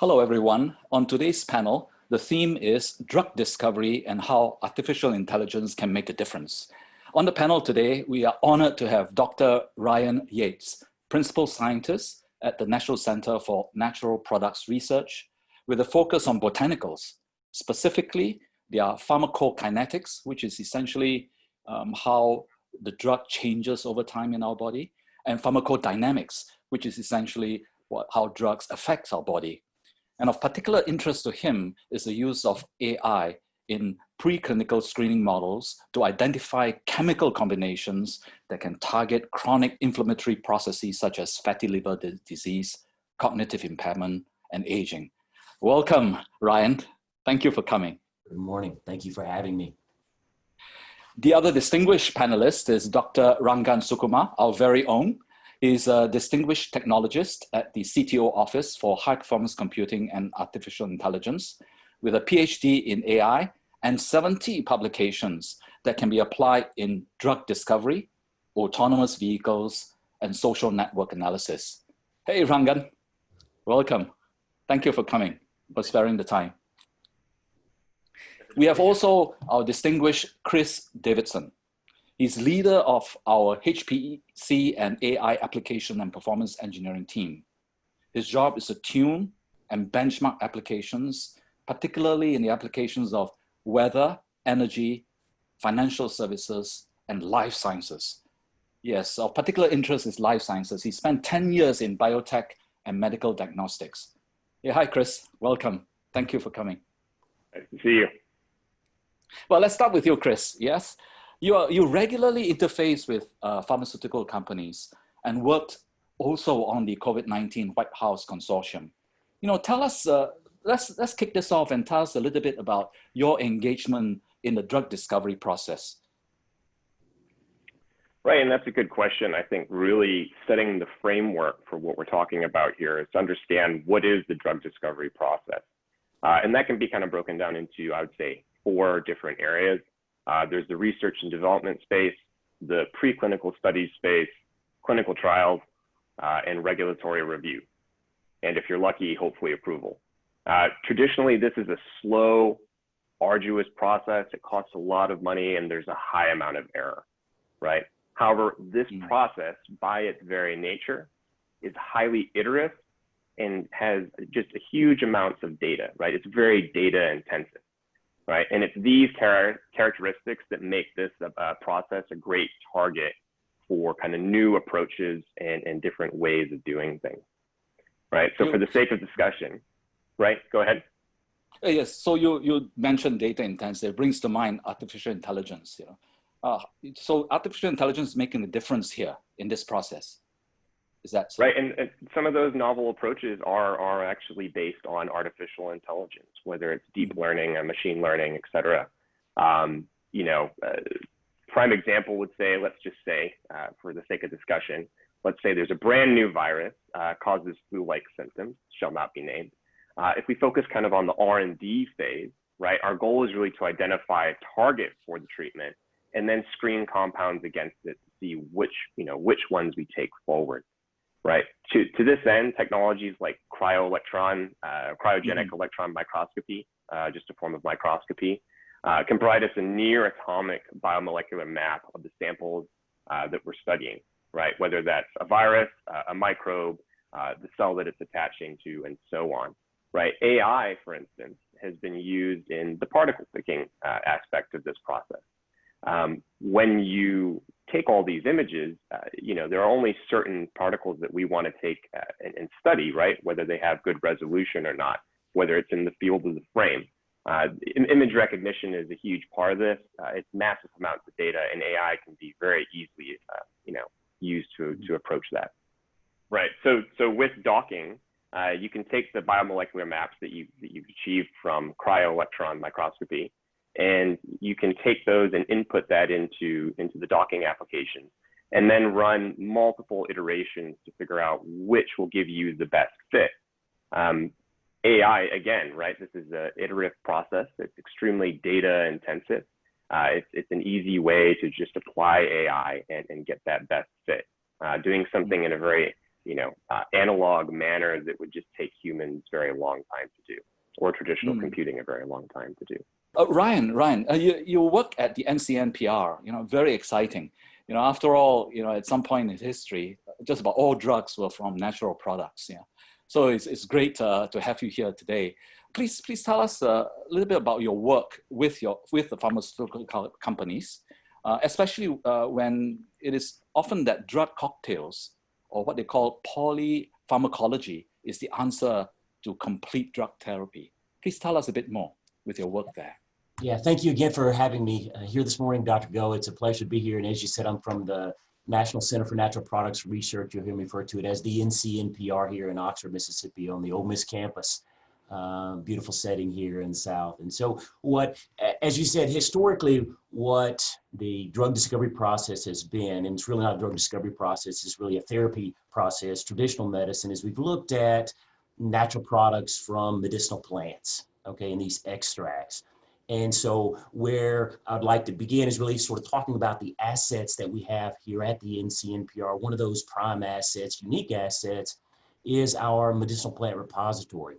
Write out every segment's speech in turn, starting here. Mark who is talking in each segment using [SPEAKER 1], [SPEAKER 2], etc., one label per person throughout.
[SPEAKER 1] Hello, everyone. On today's panel, the theme is drug discovery and how artificial intelligence can make a difference. On the panel today, we are honored to have Dr. Ryan Yates, Principal Scientist at the National Center for Natural Products Research, with a focus on botanicals, specifically their pharmacokinetics, which is essentially um, how the drug changes over time in our body, and pharmacodynamics, which is essentially what, how drugs affect our body. And of particular interest to him is the use of AI in preclinical screening models to identify chemical combinations that can target chronic inflammatory processes such as fatty liver disease, cognitive impairment, and aging. Welcome, Ryan. Thank you for coming.
[SPEAKER 2] Good morning. Thank you for having me.
[SPEAKER 1] The other distinguished panelist is Dr. Rangan Sukumar, our very own. He's a distinguished technologist at the CTO Office for High Performance Computing and Artificial Intelligence with a PhD in AI and 70 publications that can be applied in drug discovery, autonomous vehicles, and social network analysis. Hey, Rangan, welcome. Thank you for coming, for sparing the time. We have also our distinguished Chris Davidson. He's leader of our HPC and AI application and performance engineering team. His job is to tune and benchmark applications, particularly in the applications of weather, energy, financial services, and life sciences. Yes, of particular interest is life sciences. He spent 10 years in biotech and medical diagnostics. Yeah, hi, Chris. Welcome. Thank you for coming.
[SPEAKER 3] Nice to see you.
[SPEAKER 1] Well, let's start with you, Chris. Yes, you, are, you regularly interface with uh, pharmaceutical companies and worked also on the COVID-19 White House Consortium. You know, tell us, uh, let's, let's kick this off and tell us a little bit about your engagement in the drug discovery process.
[SPEAKER 3] Right, and that's a good question. I think really setting the framework for what we're talking about here is to understand what is the drug discovery process. Uh, and that can be kind of broken down into, I would say, four different areas. Uh, there's the research and development space, the preclinical studies space, clinical trials, uh, and regulatory review. And if you're lucky, hopefully approval. Uh, traditionally, this is a slow, arduous process. It costs a lot of money and there's a high amount of error, right? However, this mm. process by its very nature is highly iterative and has just a huge amounts of data, right? It's very data intensive right? And it's these char characteristics that make this uh, process a great target for kind of new approaches and, and different ways of doing things, right? So for the sake of discussion, right? Go ahead.
[SPEAKER 1] Uh, yes, so you, you mentioned data intensive, it brings to mind artificial intelligence. You know? Uh, so artificial intelligence is making a difference here in this process. Is that
[SPEAKER 3] so? right? And, and, some of those novel approaches are are actually based on artificial intelligence, whether it's deep mm-hmm. learning, and machine learning, et cetera. Um, you know, uh, prime example would say, let's just say, uh, for the sake of discussion, let's say there's a brand new virus uh, causes flu-like symptoms, shall not be named. Uh, if we focus kind of on the R&D phase, right, our goal is really to identify a target for the treatment and then screen compounds against it to see which, you know, which ones we take forward right? To, to this end, technologies like cryo-electron, uh, cryogenic mm -hmm. electron microscopy, uh, just a form of microscopy, uh, can provide us a near atomic biomolecular map of the samples uh, that we're studying, right? Whether that's a virus, uh, a microbe, uh, the cell that it's attaching to, and so on, right? AI, for instance, has been used in the particle picking aspect of this process. Um, when you take all these images, uh, you know, there are only certain particles that we want to take uh, and, and, study, right? Whether they have good resolution or not, whether it's in the field of the frame. Uh, image recognition is a huge part of this. Uh, it's massive amounts of data and AI can be very easily, uh, you know, used to, to approach that. Right, so, so with docking, uh, you can take the biomolecular maps that, you, that you've achieved from cryo-electron microscopy and you can take those and input that into, into the docking application and then run multiple iterations to figure out which will give you the best fit. Um, AI, again, right, this is an iterative process. It's extremely data intensive. Uh, it's, it's an easy way to just apply AI and, and get that best fit. Uh, doing something in a very you know, uh, analog manner that would just take humans very long time to do, or traditional
[SPEAKER 1] Mm.
[SPEAKER 3] computing a very long time to do.
[SPEAKER 1] Uh, Ryan, Ryan, uh, you, you work at the NCNPR, you know, very exciting. You know, after all, you know, at some point in history, just about all drugs were from natural products. Yeah. So it's, it's great uh, to have you here today. Please, please tell us uh, a little bit about your work with your with the pharmaceutical co- companies, uh, especially uh, when it is often that drug cocktails or what they call polypharmacology is the answer to complete drug therapy. Please tell us a bit more with your work there.
[SPEAKER 2] Yeah, thank you again for having me uh, here this morning, Dr. Go. It's a pleasure to be here. And as you said, I'm from the National Center for Natural Products Research. You'll hear me refer to it as the NCNPR here in Oxford, Mississippi on the Ole Miss campus. Uh, beautiful setting here in the South. And so what, as you said, historically, what the drug discovery process has been, and it's really not a drug discovery process, it's really a therapy process, traditional medicine, is we've looked at natural products from medicinal plants, okay, and these extracts. And so where I'd like to begin is really sort of talking about the assets that we have here at the NCNPR. One of those prime assets, unique assets, is our medicinal plant repository,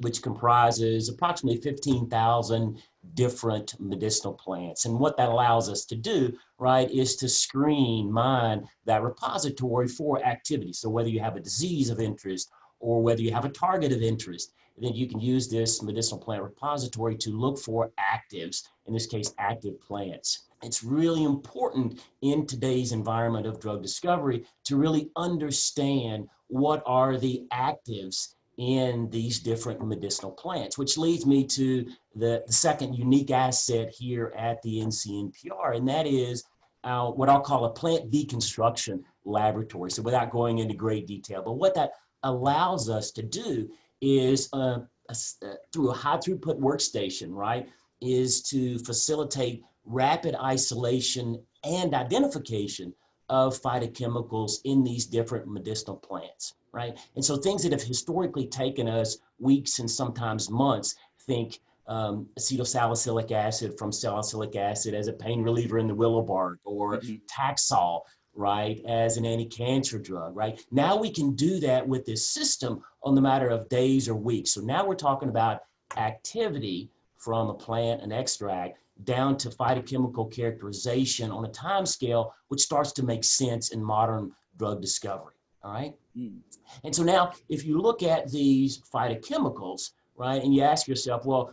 [SPEAKER 2] which comprises approximately 15,000 different medicinal plants. And what that allows us to do, right, is to screen, mine that repository for activity. So whether you have a disease of interest or whether you have a target of interest, then you can use this medicinal plant repository to look for actives, in this case, active plants. It's really important in today's environment of drug discovery to really understand what are the actives in these different medicinal plants, which leads me to the, the second unique asset here at the NCNPR, and that is our, what I'll call a plant deconstruction laboratory. So without going into great detail, but what that allows us to do is uh, a, uh, through a high throughput workstation, right, is to facilitate rapid isolation and identification of phytochemicals in these different medicinal plants, right? And so things that have historically taken us weeks and sometimes months, think um, acetylsalicylic acid from salicylic acid as a pain reliever in the willow bark or
[SPEAKER 1] Mhm.
[SPEAKER 2] Taxol, right, as an anti-cancer drug, right? Now we can do that with this system on the matter of days or weeks. So now we're talking about activity from a plant, an extract, down to phytochemical characterization on a time scale, which starts to make sense in modern drug discovery, all right?
[SPEAKER 1] Mm.
[SPEAKER 2] And so now, if you look at these phytochemicals, right, and you ask yourself, well,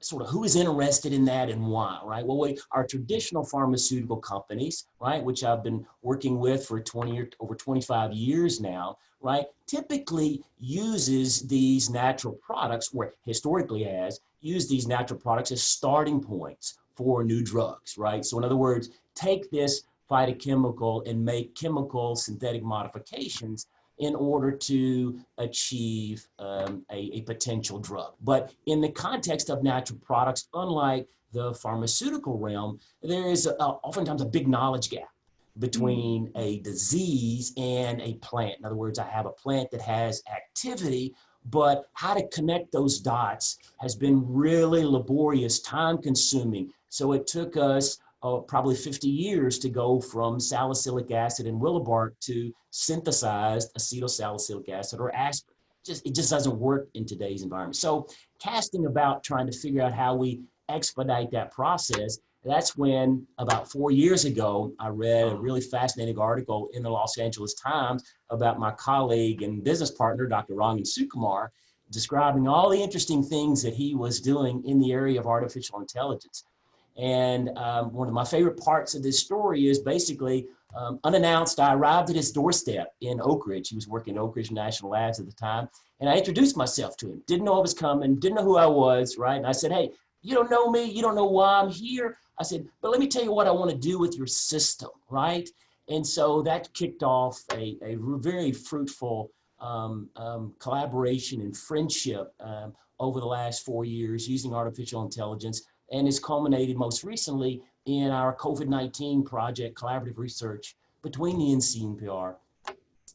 [SPEAKER 2] sort of who is interested in that and why, right? Well, we, our traditional pharmaceutical companies, right, which I've been working with for 20 or over 25 years now, right, typically uses these natural products, or historically has used these natural products as starting points for new drugs, right? So in other words, take this phytochemical and make chemical synthetic modifications in order to achieve um, a, a potential drug. But in the context of natural products, unlike the pharmaceutical realm, there is a, oftentimes a big knowledge gap between a disease and a plant. In other words, I have a plant that has activity, but how to connect those dots has been really laborious, time consuming. So it took us uh, probably 50 years to go from salicylic acid and willow bark to synthesized acetylsalicylic acid or aspirin. Just, it just doesn't work in today's environment. So casting about trying to figure out how we expedite that process, that's when about four years ago, I read a really fascinating article in the Los Angeles Times about my colleague and business partner, Dr. Rangan Sukumar, describing all the interesting things that he was doing in the area of artificial intelligence. And um, one of my favorite parts of this story is basically um, unannounced, I arrived at his doorstep in Oak Ridge. He was working at Oak Ridge National Labs at the time. And I introduced myself to him. Didn't know I was coming, didn't know who I was, right? And I said, hey, you don't know me, you don't know why I'm here. I said, but let me tell you what I want to do with your system, right? And so that kicked off a, a very fruitful um, um, collaboration and friendship um, over the last four years using artificial intelligence and has culminated most recently in our COVID-19 project collaborative research between the NCNPR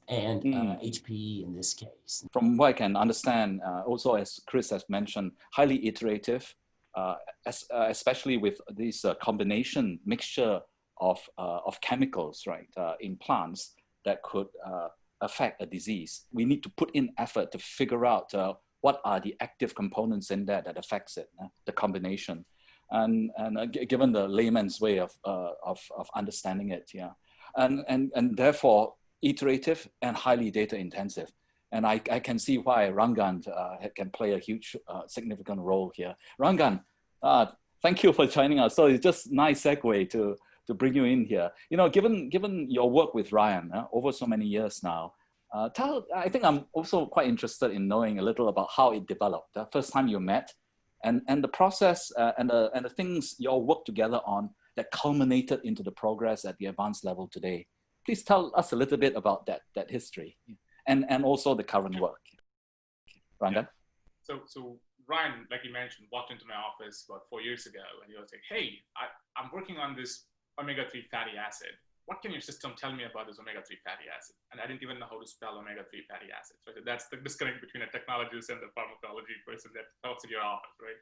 [SPEAKER 2] and uh,
[SPEAKER 1] Mm.
[SPEAKER 2] HPE in this case.
[SPEAKER 1] From what I can understand, uh, also as Chris has mentioned, highly iterative, uh, as, uh, especially with this uh, combination mixture of, uh, of chemicals, right, uh, in plants that could uh, affect a disease, we need to put in effort to figure out uh, what are the active components in there that affects it, uh, the combination. And, and uh, given the layman's way of, uh, of, of understanding it, yeah. And, and, and therefore, iterative and highly data intensive. And I, I can see why Rangan uh, can play a huge, uh, significant role here. Rangan, uh, thank you for joining us. So it's just nice segue to, to bring you in here. You know, given, given your work with Ryan uh, over so many years now, tell, I think I'm also quite interested in knowing a little about how it developed. The first time you met and, and the process uh, and, the, and the things you all worked together on that culminated into the progress at the advanced level today. Please tell us a little bit about that, that history and, and also the current work. Ranga? Yeah.
[SPEAKER 4] So, so Ryan, like you mentioned, walked into my office about four years ago and he was like, hey, I, I'm working on this omega-3 fatty acid. What can your system tell me about this omega-3 fatty acid? And I didn't even know how to spell omega-3 fatty acids. Right? That's the disconnect between a technologist and the pharmacology person that talks in your office, right?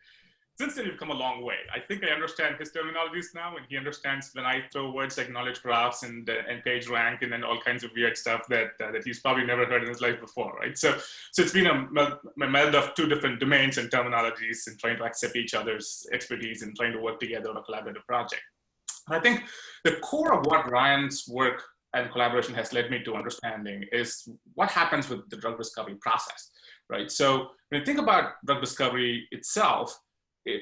[SPEAKER 4] since then, you've come a long way. I think I understand his terminologies now, and he understands when I throw words like knowledge graphs and uh, and page rank and then all kinds of weird stuff that uh, that he's probably never heard in his life before, right? So, so it's been a, a meld of two different domains and terminologies, and trying to accept each other's expertise and trying to work together on a collaborative project. I think the core of what Ryan's work and collaboration has led me to understanding is what happens with the drug discovery process, right? So when you think about drug discovery itself,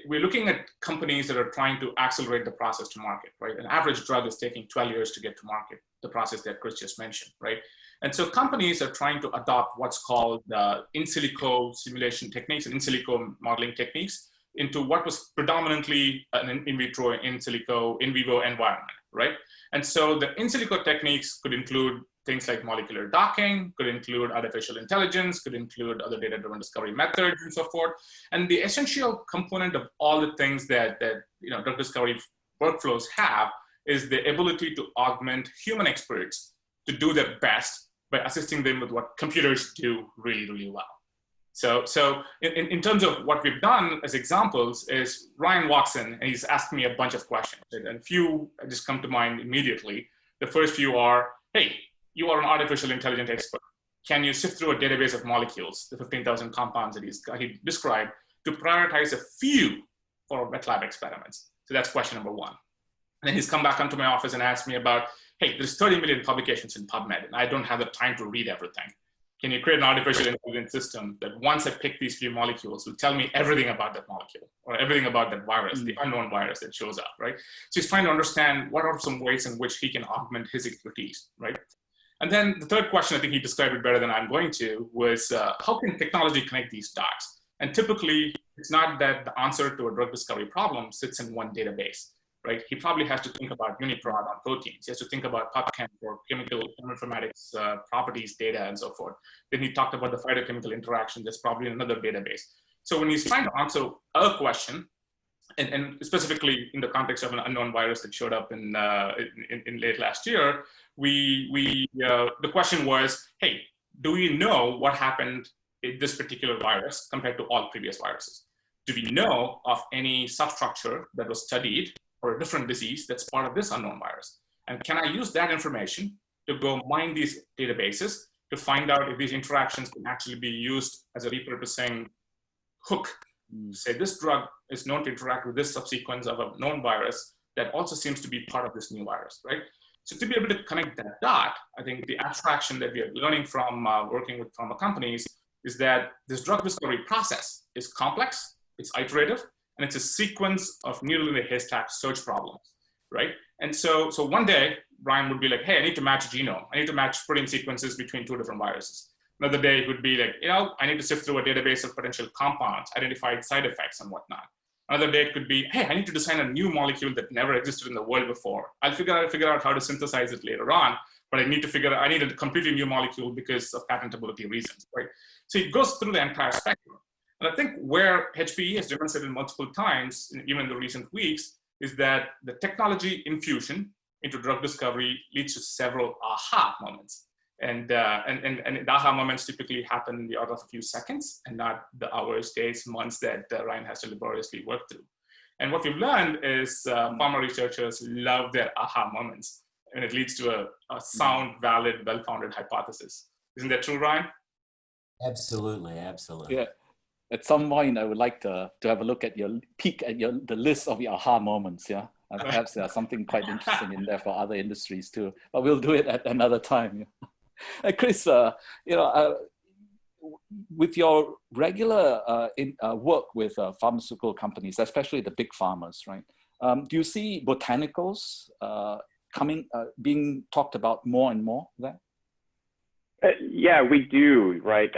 [SPEAKER 4] we're looking at companies that are trying to accelerate the process to market, right? An average drug is taking 12 years to get to market, the process that Chris just mentioned, right? And so companies are trying to adopt what's called uh, in silico simulation techniques and in silico modeling techniques into what was predominantly an in vitro, in silico, in vivo environment, right? And so the in silico techniques could include things like molecular docking, could include artificial intelligence, could include other data-driven discovery methods and so forth. And the essential component of all the things that, that you know, drug discovery workflows have is the ability to augment human experts to do their best by assisting them with what computers do really, really well. So, so in, in terms of what we've done as examples is Ryan walks in and he's asked me a bunch of questions and a few just come to mind immediately. The first few are, hey, you are an artificial intelligence expert. Can you sift through a database of molecules, the 15,000 compounds that he's, he described, to prioritize a few for wet lab experiments? So that's question number one. And then he's come back onto my office and asked me about, hey, there's 30 million publications in PubMed, and I don't have the time to read everything. Can you create an artificial intelligence system that once I pick these few molecules will tell me everything about that molecule or everything about that virus, mm the unknown virus that shows up, right? So he's trying to understand what are some ways in which he can augment his expertise, right? And then the third question, I think he described it better than I'm going to, was uh, how can technology connect these dots? And typically, it's not that the answer to a drug discovery problem sits in one database, right? He probably has to think about UniProt on proteins. He has to think about PubChem for chemical informatics uh, properties data and so forth. Then he talked about the phytochemical interaction. There's probably another database. So when he's trying to answer a question, and, and, specifically in the context of an unknown virus that showed up in, uh, in, in, late last year, we, we uh, the question was, hey, do we know what happened in this particular virus compared to all previous viruses? Do we know of any substructure that was studied for a different disease that's part of this unknown virus? And can I use that information to go mine these databases to find out if these interactions can actually be used as a repurposing hook Mm. say this drug is known to interact with this subsequence of a known virus that also seems to be part of this new virus, right? So to be able to connect that dot, I think the abstraction that we are learning from uh, working with pharma companies is that this drug discovery process is complex, it's iterative, and it's a sequence of needle in the haystack search problems, right? And so, so one day, Brian would be like, hey, I need to match genome. I need to match protein sequences between two different viruses. Another day it would be like, you know, I need to sift through a database of potential compounds, identified side effects and whatnot. Another day it could be, hey, I need to design a new molecule that never existed in the world before. I'll figure out, figure out how to synthesize it later on, but I need to figure out, I need a completely new molecule because of patentability reasons, right? So it goes through the entire spectrum. And I think where HPE has demonstrated multiple times, even in the recent weeks, is that the technology infusion into drug discovery leads to several aha moments. And, uh, and, and, and the aha moments typically happen in the order of a few seconds and not the hours, days, months that uh, Ryan has to laboriously work through. And what we've learned is uh, pharma researchers love their aha moments and it leads to a, a sound, valid, well-founded hypothesis. Isn't that true, Ryan?
[SPEAKER 2] Absolutely, absolutely.
[SPEAKER 1] Yeah. At some point, I would like to, to have a look at your peek at your the list of your aha moments. Yeah, and perhaps there's something quite interesting in there for other industries too. But we'll do it at another time. Yeah. Uh, Chris, uh, you know, uh, with your regular uh, in, uh, work with uh, pharmaceutical companies, especially the big farmers, right? Um, do you see botanicals coming, being talked about more and more there?
[SPEAKER 3] Uh, yeah, we do, right?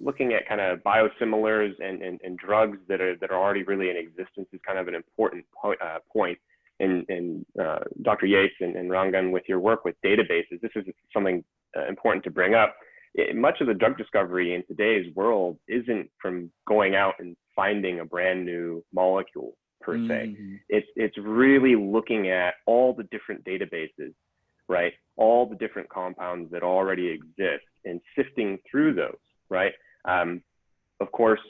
[SPEAKER 3] Looking at kind of biosimilars and, and, and, drugs that are that are already really in existence is kind of an important po uh, point. And, and uh, Dr. Yates and, and Rangan, with your work with databases, this is something uh, important to bring up. It, much of the drug discovery in today's world isn't from going out and finding a brand new molecule per se. Mm -hmm. It's it's really looking at all the different databases right? All the different compounds that already exist and sifting through those, right? Um, of course,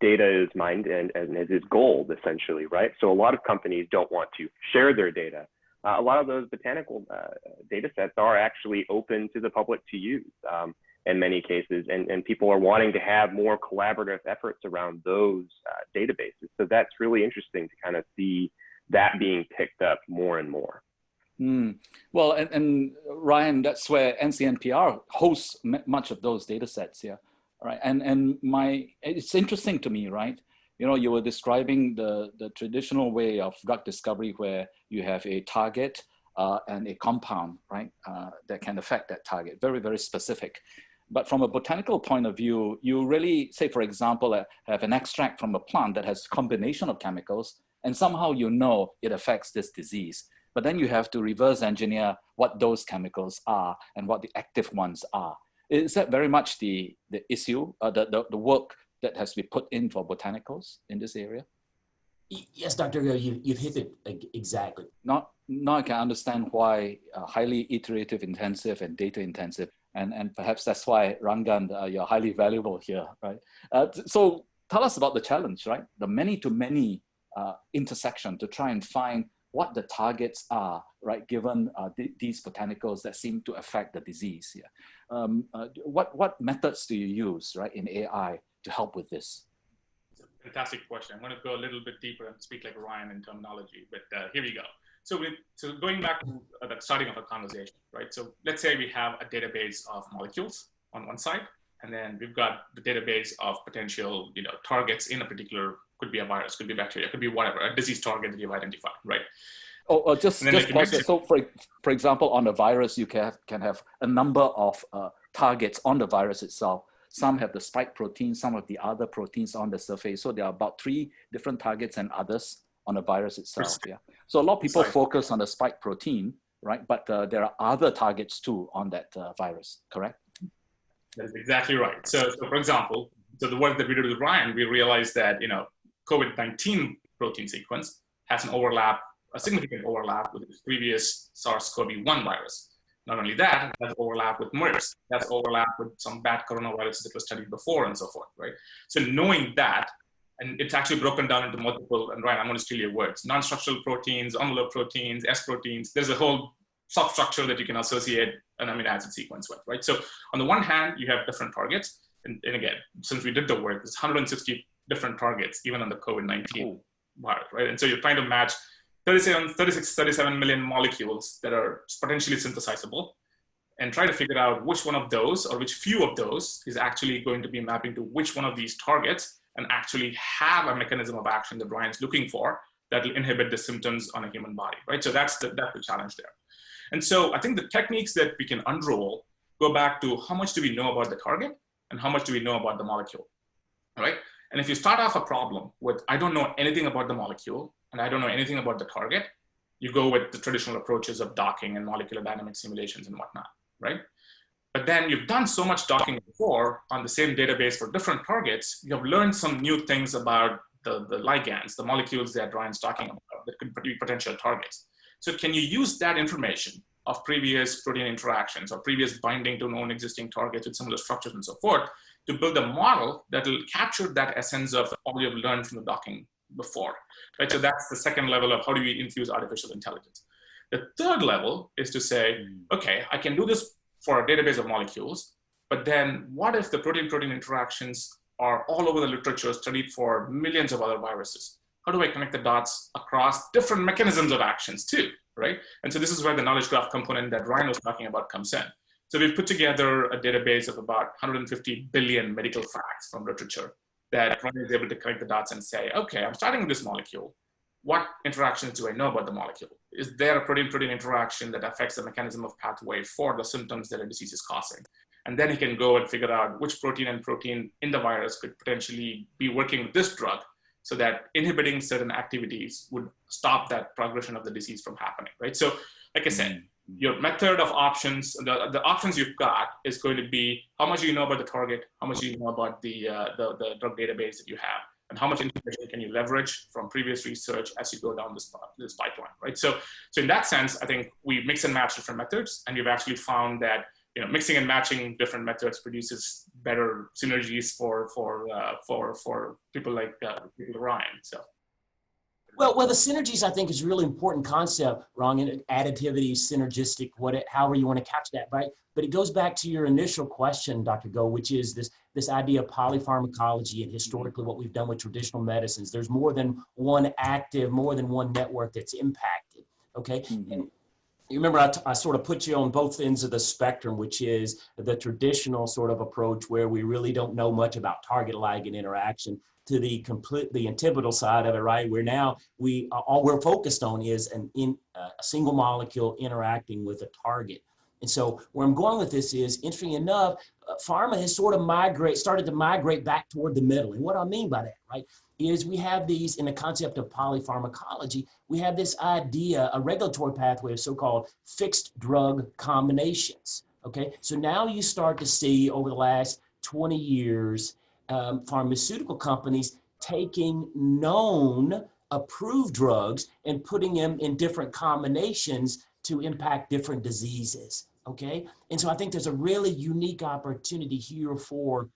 [SPEAKER 3] data is mined and, and it is gold essentially, right? So a lot of companies don't want to share their data. Uh, a lot of those botanical uh, data sets are actually open to the public to use um, in many cases, and, and people are wanting to have more collaborative efforts around those uh, databases. So that's really interesting to kind of see that being picked up more and more.
[SPEAKER 1] Mm. Well, and, and, Ryan, that's where NCNPR hosts much of those data sets, yeah. Right, and and my it's interesting to me, right? You know, you were describing the the traditional way of drug discovery where you have a target uh, and a compound, right, uh, that can affect that target, very very specific. But from a botanical point of view, you really say, for example, uh, have an extract from a plant that has combination of chemicals, and somehow you know it affects this disease but then you have to reverse engineer what those chemicals are and what the active ones are. Is that very much the, the issue, uh, the, the, the work that has been put in for botanicals in this area?
[SPEAKER 2] Yes, Dr. Go, you, you've hit it exactly.
[SPEAKER 1] Now, now I can understand why uh, highly iterative intensive and data intensive, and, and perhaps that's why Rangan, uh, you're highly valuable here, right? Uh, so tell us about the challenge, right? The many-to-many -many, uh, intersection to try and find what the targets are, right, given uh, th these botanicals that seem to affect the disease here. Um, uh, what, what methods do you use, right, in AI to help with this?
[SPEAKER 4] Fantastic question. I'm going to go a little bit deeper and speak like Ryan in terminology, but uh, here we go. So, we, so going back to uh, the starting of a conversation, right? So let's say we have a database of molecules on one side, and then we've got the database of potential, you know, targets in a particular could be a virus, could be bacteria, could be whatever, a disease target that you've identified, right?
[SPEAKER 1] Oh, oh just, just like so for, for example, on a virus, you can have, can have a number of uh, targets on the virus itself. Some have the spike protein, some of the other proteins on the surface. So there are about three different targets and others on the virus itself. Yeah. So a lot of people Sorry. focus on the spike protein, right? But uh, there are other targets too on that uh, virus, correct?
[SPEAKER 4] That is exactly right. So, so for example, so the work that we did with Ryan, we realized that, you know, COVID-19 protein sequence has an overlap, a significant overlap with its previous SARS-CoV-1 virus. Not only that, it has overlap with MERS, that's overlap with some bad coronaviruses that were studied before and so forth, right? So knowing that, and it's actually broken down into multiple, and Ryan, I'm gonna steal your words, non-structural proteins, envelope proteins, S proteins, there's a whole substructure that you can associate an amino acid sequence with, right? So on the one hand, you have different targets, and, and again, since we did the work, there's 160 different targets, even on the COVID-19 virus, right? And so you're trying to match 37, 36, 37 million molecules that are potentially synthesizable and try to figure out which one of those or which few of those is actually going to be mapping to which one of these targets and actually have a mechanism of action that Brian's looking for that will inhibit the symptoms on a human body, right? So that's the, that's the challenge there. And so I think the techniques that we can unroll go back to how much do we know about the target and how much do we know about the molecule, right? And if you start off a problem with, I don't know anything about the molecule and I don't know anything about the target, you go with the traditional approaches of docking and molecular dynamic simulations and whatnot, right? But then you've done so much docking before on the same database for different targets, you have learned some new things about the, the ligands, the molecules that Ryan's talking about that could be potential targets. So can you use that information of previous protein interactions or previous binding to known existing targets with similar structures and so forth to build a model that will capture that essence of all you've learned from the docking before. Right? So that's the second level of how do we infuse artificial intelligence. The third level is to say, hmm. okay, I can do this for a database of molecules. But then what if the protein-protein interactions are all over the literature studied for millions of other viruses? How do I connect the dots across different mechanisms of actions too, right? And so this is where the knowledge graph component that Ryan was talking about comes in. So we've put together a database of about 150 billion medical facts from literature that Ryan is able to connect the dots and say, okay, I'm starting with this molecule. What interactions do I know about the molecule? Is there a protein-protein interaction that affects the mechanism of pathway for the symptoms that a disease is causing? And then he can go and figure out which protein and protein in the virus could potentially be working with this drug so that inhibiting certain activities would stop that progression of the disease from happening, right? So like I said, mm-hmm. Your method of options, the, the options you've got is going to be how much you know about the target, how much you know about the, uh, the, the drug database that you have, and how much information can you leverage from previous research as you go down this, this pipeline, right? So, so in that sense, I think we mix and match different methods, and we've actually found that you know, mixing and matching different methods produces better synergies for for uh, for for people like uh, people Ryan. So.
[SPEAKER 2] Well, well, the synergies I think is a really important concept, wrong And additivity, synergistic, what it, however you want to catch that, right? But it goes back to your initial question, Dr. Go, which is this this idea of polypharmacology and historically what we've done with traditional medicines. There's more than one active, more than one network that's impacted. Okay, mm -hmm. and you remember I, I sort of put you on both ends of the spectrum, which is the traditional sort of approach where we really don't know much about target ligand interaction to the complete the antipodal side of it, right? Where now we all we're focused on is an in uh, a single molecule interacting with a target. And so where I'm going with this is, interesting enough, uh, pharma has sort of migrate, started to migrate back toward the middle. And what I mean by that, right, is we have these in the concept of polypharmacology, we have this idea, a regulatory pathway of so-called fixed drug combinations. Okay, so now you start to see over the last 20 years, um, pharmaceutical companies taking known approved drugs and putting them in different combinations to impact different diseases. Okay, and so I think there's a really unique opportunity here for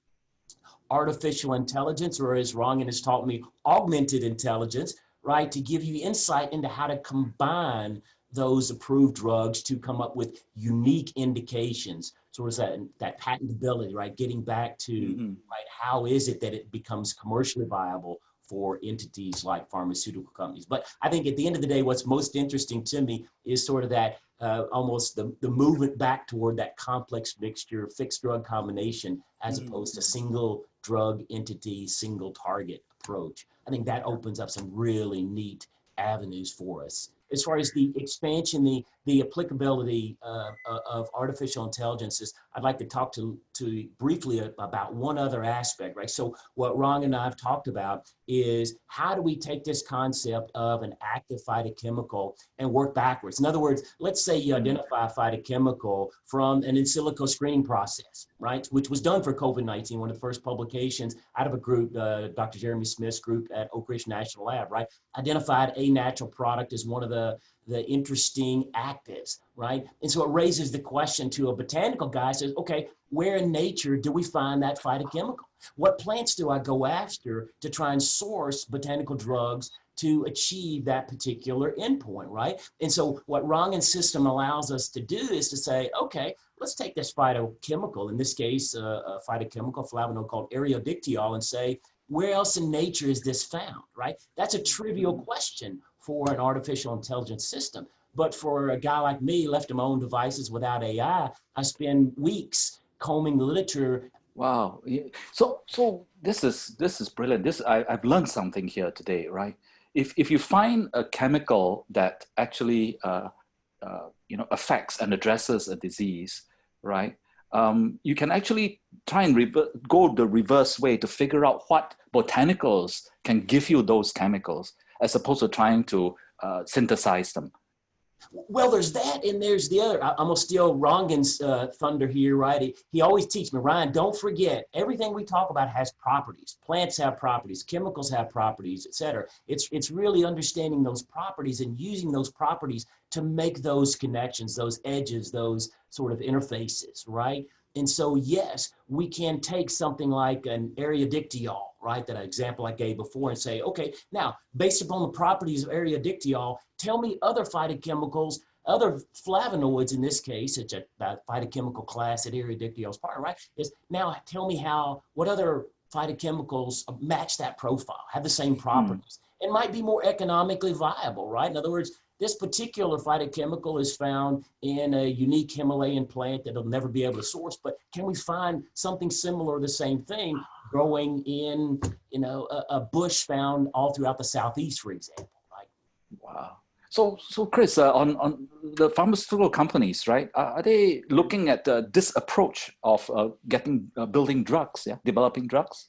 [SPEAKER 2] artificial intelligence, or as Rangan has taught me, augmented intelligence, right, to give you insight into how to combine those approved drugs to come up with unique indications. So it's that, that patentability, right? Getting back to, mm -hmm. right, how is it that it becomes commercially viable for entities like pharmaceutical companies. But I think at the end of the day, what's most interesting to me is sort of that uh, almost the, the movement back toward that complex mixture, fixed drug combination, as mm -hmm. opposed to single drug entity, single target approach. I think that opens up some really neat avenues for us. As far as the expansion, the, the applicability uh, uh of artificial intelligences, I'd like to talk to, to briefly about one other aspect, right? So what Ron and I have talked about is how do we take this concept of an active phytochemical and work backwards? In other words, let's say you identify a phytochemical from an in silico screening process, right? Which was done for COVID-19, one of the first publications out of a group, uh, Dr. Jeremy Smith's group at Oak Ridge National Lab, right? Identified a natural product as one of the the interesting actives, right? And so it raises the question to a botanical guy says, okay, where in nature do we find that phytochemical? What plants do I go after to try and source botanical drugs to achieve that particular endpoint, right? And so what Rangan's system allows us to do is to say, okay, let's take this phytochemical, in this case, uh, a phytochemical flavonoid called Aerodictyol and say, where else in nature is this found, right? That's a trivial question for an artificial intelligence system. But for a guy like me, left to my own devices without AI, I spend weeks combing the literature.
[SPEAKER 1] Wow. So, so this is this is brilliant. This I, I've learned something here today, right? If if you find a chemical that actually uh, uh, you know affects and addresses a disease, right? Um, you can actually try and go the reverse way to figure out what botanicals can give you those chemicals as opposed to trying to uh, synthesize them?
[SPEAKER 2] Well, there's that, and there's the other. I, am gonna steal Rangan's uh, thunder here, right? He, he always teaches me, Ryan, don't forget, everything we talk about has properties. Plants have properties, chemicals have properties, etc. It's it's really understanding those properties and using those properties to make those connections, those edges, those sort of interfaces, right? And so, yes, we can take something like an Aerodictyol, right, that example I gave before and say, okay, now, based upon the properties of Aerodictyol, tell me other phytochemicals other flavonoids in this case, such a phytochemical class that Ariodigito's part, of, right? Is now tell me how, what other phytochemicals match that profile, have the same properties, mm. and might be more economically viable, right? In other words, this particular phytochemical is found in a unique Himalayan plant that will never be able to source, but can we find something similar, the same thing, growing in, you know, a, a bush found all throughout the Southeast, for example, right?
[SPEAKER 1] Wow. So, so Chris, uh, on, on the pharmaceutical companies, right? Uh, are they looking at uh, this approach of uh, getting, uh, building drugs, yeah, developing drugs?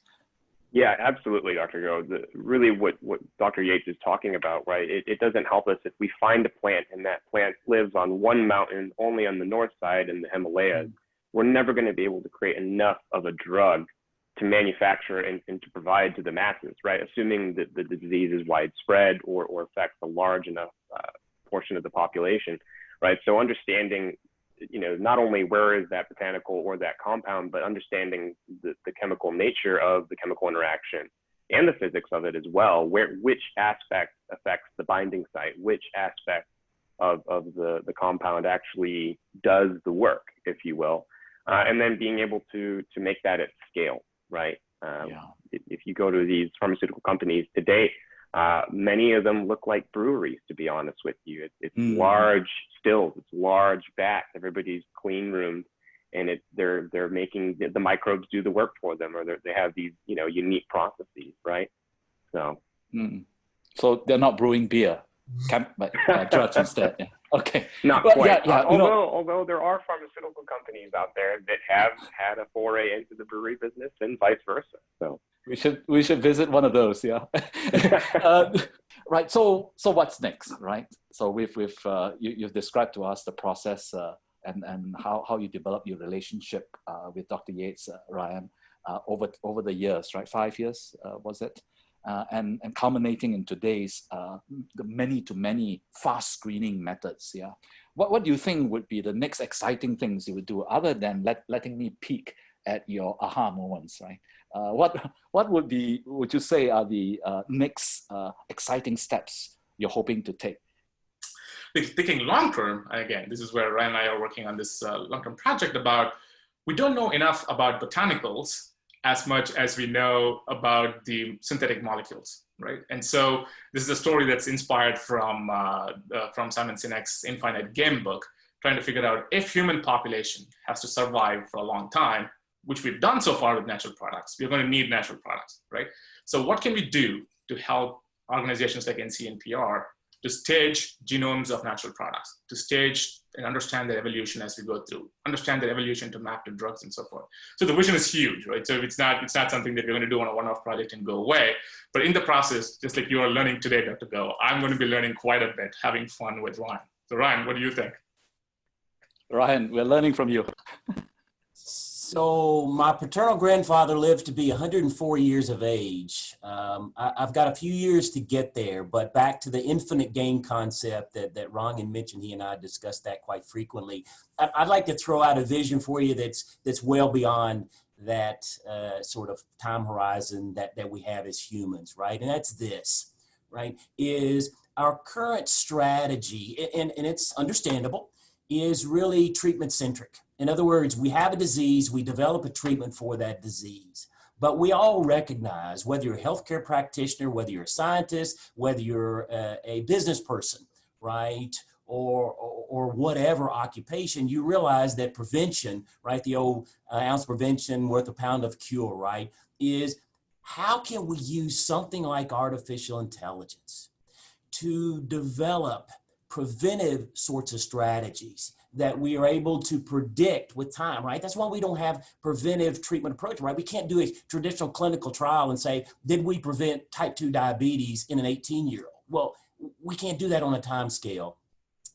[SPEAKER 3] Yeah, absolutely, Dr. Go. The, really, what, what Dr. Yates is talking about, right? It, it doesn't help us if we find a plant and that plant lives on one mountain only on the north side in the Himalayas. Mm-hmm. We're never going to be able to create enough of a drug to manufacture and, and to provide to the masses, right? Assuming that the, disease is widespread or, or affects a large enough uh, portion of the population, right? So understanding you know, not only where is that botanical or that compound, but understanding the, the chemical nature of the chemical interaction and the physics of it as well, where which aspect affects the binding site, which aspect of, of the, the compound actually does the work, if you will. Uh, and then being able to, to make that at scale, right? Um, yeah. if, if you go to these pharmaceutical companies today, uh, many of them look like breweries, to be honest with you. It, it's mm. large stills, it's large vats. Everybody's clean roomed, and it they're they're making the, the microbes do the work for them, or they have these you know unique processes, right? So,
[SPEAKER 1] mm. so they're not brewing beer, but uh, drugs instead. Yeah. Okay.
[SPEAKER 3] Not well, quite. Yeah, yeah, uh, although, although there are pharmaceutical companies out there that have had a foray into the brewery business and vice versa. So
[SPEAKER 1] we should we should visit one of those. Yeah. uh, right. So so what's next? Right. So we've we've uh, you you've described to us the process uh, and and how how you develop your relationship uh, with Dr. Yates, uh, Ryan, uh, over over the years. Right. Five years was it? Uh, and, and culminating in today's uh, the many to many fast screening methods. Yeah, what, what do you think would be the next exciting things you would do other than let, letting me peek at your aha moments, right? Uh, what what would be would you say are the uh, next uh, exciting steps you're hoping to take?
[SPEAKER 4] Thinking long term, again, this is where Ryan and I are working on this uh, long term project about. We don't know enough about botanicals as much as we know about the synthetic molecules, right? And so this is a story that's inspired from, uh, uh, from Simon Sinek's Infinite Game book, trying to figure out if human population has to survive for a long time, which we've done so far with natural products, we're going to need natural products, right? So what can we do to help organizations like NCNPR to stage genomes of natural products, to stage and understand their evolution as we go through, understand their evolution to map to drugs and so forth. So the vision is huge, right? So it's not, it's not something that we're going to do on a one-off project and go away. But in the process, just like you are learning today, Dr. Go, I'm going to be learning quite a bit, having fun with Ryan. So Ryan, what do you think?
[SPEAKER 1] Ryan, we're learning from you.
[SPEAKER 2] So my paternal grandfather lived to be 104 years of age. Um, I, have got a few years to get there, but back to the infinite game concept that, that Ron mentioned, he and I discussed that quite frequently. I, would like to throw out a vision for you that's, that's well beyond that uh, sort of time horizon that, that we have as humans, right? And that's this, right, is our current strategy, and, and it's understandable, is really treatment centric in other words, we have a disease, we develop a treatment for that disease. But we all recognize, whether you're a healthcare practitioner, whether you're a scientist, whether you're a, a business person, right, or, or, or, whatever occupation, you realize that prevention, right, the old uh, ounce prevention worth a pound of cure, right, is how can we use something like artificial intelligence to develop preventive sorts of strategies that we are able to predict with time, right? That's why we don't have preventive treatment approach, right? We can't do a traditional clinical trial and say, did we prevent type 2 diabetes in an 18 year old? Well, we can't do that on a time scale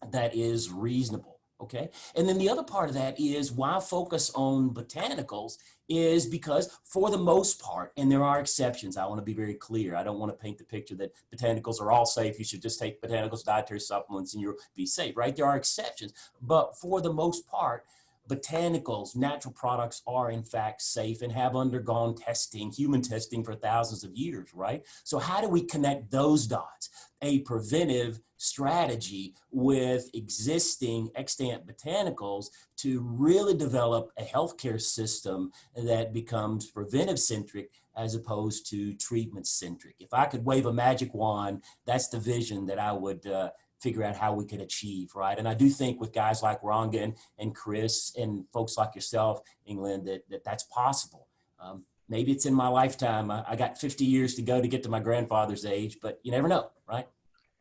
[SPEAKER 2] that is reasonable okay? And then the other part of that is why focus on botanicals is because for the most part, and there are exceptions, I wanna be very clear, I don't wanna paint the picture that botanicals are all safe, you should just take botanicals, dietary supplements, and you'll be safe, right? There are exceptions, but for the most part, botanicals, natural products are in fact safe and have undergone testing, human testing for thousands of years, right? So how do we connect those dots? A preventive strategy with existing extant botanicals to really develop a healthcare system that becomes preventive centric as opposed to treatment centric. If I could wave a magic wand, that's the vision that I would uh, figure out how we could achieve, right? And I do think with guys like Rangan and Chris and folks like yourself, England, that, that that's possible. Um, maybe it's in my lifetime. I, I, got 50 years to go to get to my grandfather's age, but you never know, right?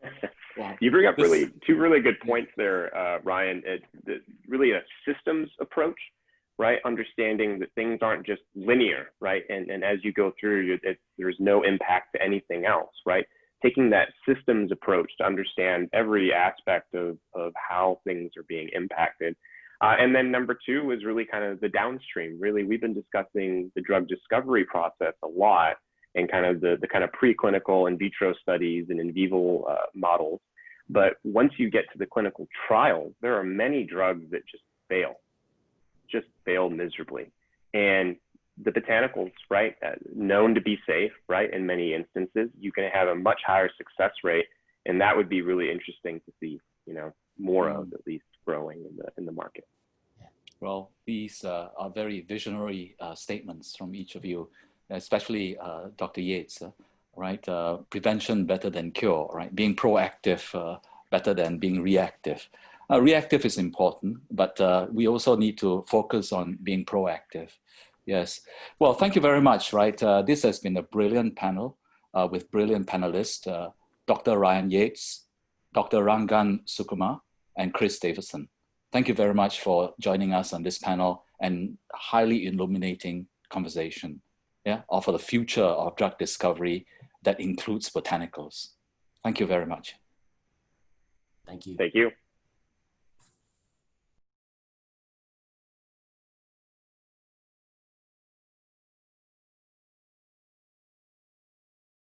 [SPEAKER 3] You bring up really two really good points there, uh, Ryan. It's really a systems approach, right? Understanding that things aren't just linear, right? And, and as you go through, it, there's no impact to anything else, right? taking that systems approach to understand every aspect of, of how things are being impacted. Uh, and then number two is really kind of the downstream. Really, we've been discussing the drug discovery process a lot and kind of the, the kind of preclinical in vitro studies and in vivo uh, models. But once you get to the clinical trials, there are many drugs that just fail, just fail miserably. And the botanicals, right, uh, known to be safe, right, in many instances, you can have a much higher success rate, and that would be really interesting to see, you know, more mm. of at least growing in the in the market.
[SPEAKER 1] Well, these uh, are very visionary uh, statements from each of you, especially uh, Dr. Yates, uh, right? Uh, prevention better than cure, right? Being proactive better than being reactive. reactive is important, but we also need to focus on being proactive. Yes. Well, thank you very much, right? This has been a brilliant panel with brilliant panelists, Dr. Ryan Yates, Dr. Rangan Sukumar, and Chris Davison. Thank you very much for joining us on this panel and highly illuminating conversation yeah, for the future of drug discovery that includes botanicals. Thank you very much.
[SPEAKER 2] Thank you.
[SPEAKER 3] Thank you.